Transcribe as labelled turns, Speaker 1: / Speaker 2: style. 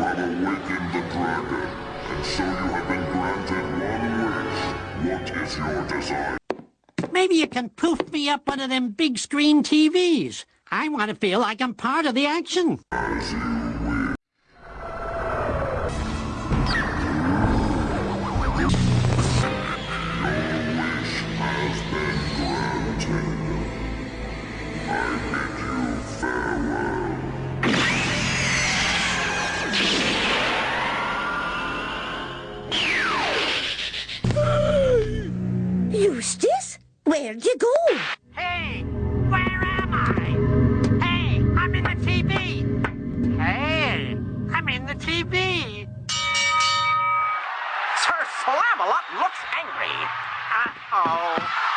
Speaker 1: had awakened the dragon, and so you have been granted one wish. What is your desire?
Speaker 2: Maybe you can poof me up one of them big screen TVs. I want to feel like I'm part of the action.
Speaker 1: As you will.
Speaker 2: Where'd you go? Hey, where am I? Hey, I'm in the TV. Hey, I'm in the TV. Sir Slam-A-Lot looks angry. Uh-oh.